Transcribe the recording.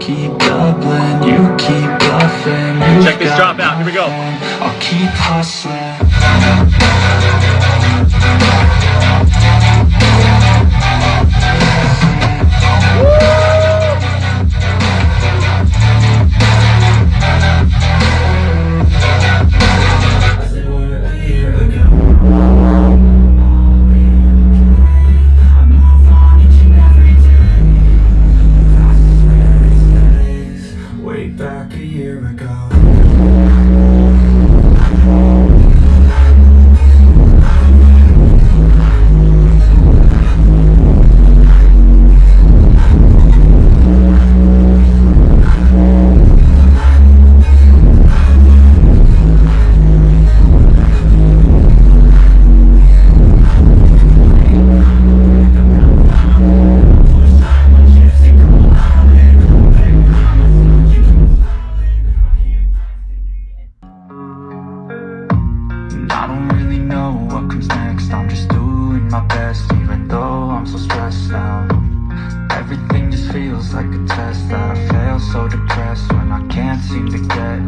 keep doubling, you keep bluffing you Check this drop out, here we go. I'll keep hustling ago I don't really know what comes next. I'm just doing my best even though I'm so stressed out. Everything just feels like a test that I fail so depressed when I can't seem to get